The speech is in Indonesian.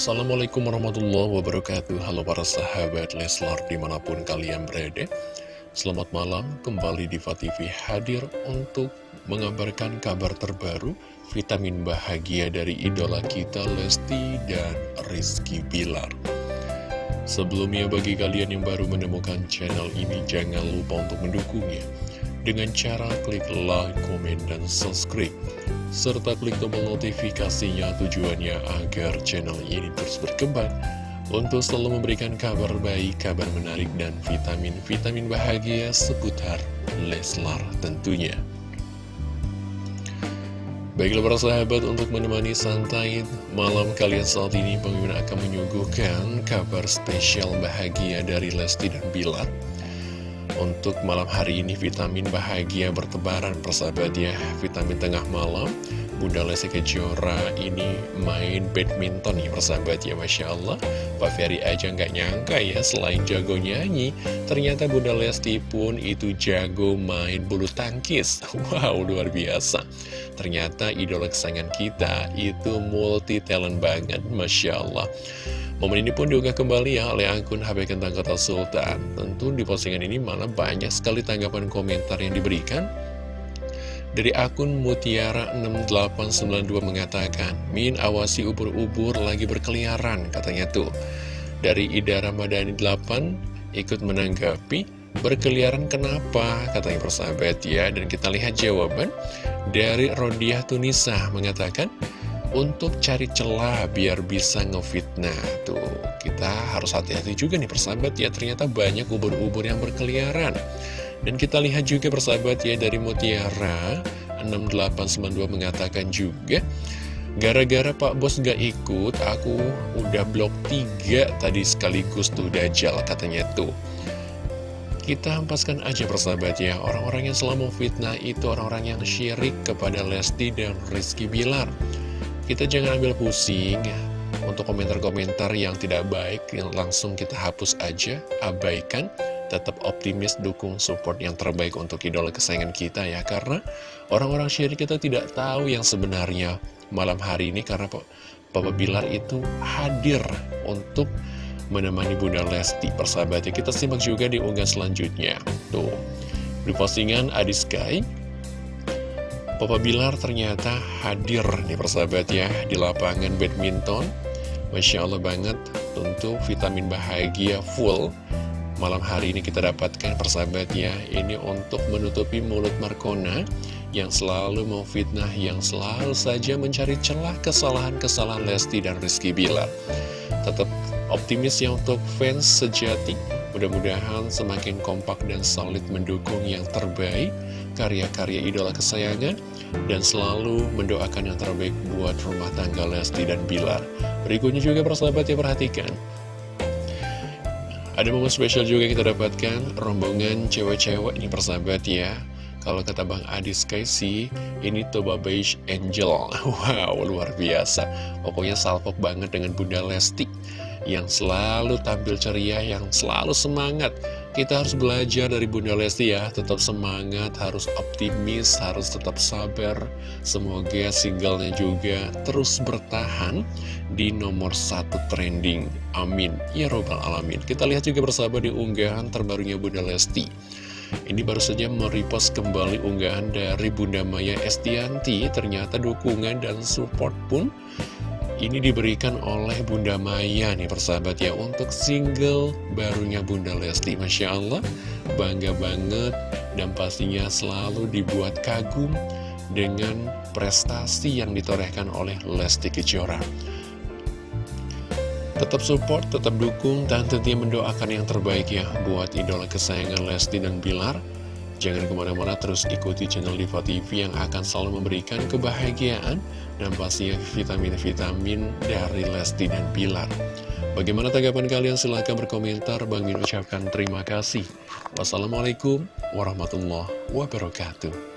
Assalamualaikum warahmatullahi wabarakatuh. Halo para sahabat Leslar di mana pun kalian berada. Selamat malam kembali di TV hadir untuk mengabarkan kabar terbaru Vitamin bahagia dari idola kita Lesti dan Rizky Bilar. Sebelumnya bagi kalian yang baru menemukan channel ini jangan lupa untuk mendukungnya Dengan cara klik like, komen, dan subscribe serta klik tombol notifikasinya tujuannya agar channel ini terus berkembang untuk selalu memberikan kabar baik, kabar menarik, dan vitamin-vitamin bahagia seputar Leslar tentunya. Baiklah para sahabat untuk menemani santai malam kalian saat ini Pemimpin akan menyuguhkan kabar spesial bahagia dari Lesti dan Bilar untuk malam hari ini vitamin bahagia bertebaran persahabat ya. Vitamin tengah malam Bunda Lesti Kejora ini main badminton ya persahabat ya Masya Allah. Pak Ferry aja nggak nyangka ya selain jago nyanyi Ternyata Bunda Lesti pun itu jago main bulu tangkis. Wow luar biasa. Ternyata idola kesayangan kita itu multi talent banget Masya Allah Momen ini pun diunggah kembali ya oleh akun HP Kentang Kota Sultan. Tentu di postingan ini malah banyak sekali tanggapan komentar yang diberikan. Dari akun Mutiara6892 mengatakan, Min awasi ubur-ubur lagi berkeliaran, katanya tuh. Dari Ida Ramadhani 8 ikut menanggapi, berkeliaran kenapa, katanya persahabat ya. Dan kita lihat jawaban dari Rodiah Tunisa mengatakan, untuk cari celah biar bisa ngefitnah. Tuh kita harus hati-hati juga nih persahabat ya. Ternyata banyak ubur-ubur yang berkeliaran. Dan kita lihat juga persahabat ya dari Mutiara 6892 mengatakan juga gara-gara Pak Bos gak ikut aku udah blok 3 tadi sekaligus tuh Dajjal katanya tuh. Kita hempaskan aja persahabat ya. Orang-orang yang selalu fitnah itu orang-orang yang syirik kepada Lesti dan Rizky Bilar kita jangan ambil pusing ya. Untuk komentar-komentar yang tidak baik yang langsung kita hapus aja, abaikan, tetap optimis, dukung support yang terbaik untuk idola kesayangan kita ya. Karena orang-orang syirik kita tidak tahu yang sebenarnya malam hari ini. Karena Papa Bilar itu hadir untuk menemani Bunda Lesti persahabatnya. Kita simak juga di unggahan selanjutnya. Tuh di postingan Adiskai Papa Bilar ternyata hadir nih persahabat ya di lapangan badminton. Masya Allah banget tentu vitamin bahagia full. Malam hari ini kita dapatkan persahabat ya Ini untuk menutupi mulut Markona Yang selalu mau fitnah Yang selalu saja mencari celah kesalahan-kesalahan Lesti dan Rizky Bilar. Tetap optimis ya untuk fans sejati. Mudah-mudahan semakin kompak dan solid mendukung yang terbaik karya-karya idola kesayangan dan selalu mendoakan yang terbaik buat rumah tangga Lesti dan Bilar. Berikutnya juga persahabat ya perhatikan. Ada momen spesial juga kita dapatkan rombongan cewek-cewek ini persahabat ya. Kalau kata Bang Adis Kaisi, ini Toba Beige Angel. Wow, luar biasa. Pokoknya salpok banget dengan Bunda Lesti yang selalu tampil ceria, yang selalu semangat kita harus belajar dari Bunda Lesti ya, tetap semangat, harus optimis, harus tetap sabar. Semoga singlenya juga terus bertahan di nomor satu trending. Amin. Ya robbal alamin. Kita lihat juga bersama di unggahan terbarunya Bunda Lesti. Ini baru saja merepost kembali unggahan dari Bunda Maya Estianti. Ternyata dukungan dan support pun ini diberikan oleh Bunda Maya nih persahabat ya Untuk single barunya Bunda Lesti. Masya Allah bangga banget Dan pastinya selalu dibuat kagum Dengan prestasi yang ditorehkan oleh Lesti Kejora. Tetap support, tetap dukung, dan tentunya mendoakan yang terbaik ya Buat idola kesayangan Lesti dan Bilar Jangan ke mana-mana terus ikuti channel Diva TV yang akan selalu memberikan kebahagiaan dan pastinya vitamin-vitamin dari Lesti dan Pilar. Bagaimana tanggapan kalian? Silahkan berkomentar. Bang Min ucapkan terima kasih. Wassalamualaikum warahmatullahi wabarakatuh.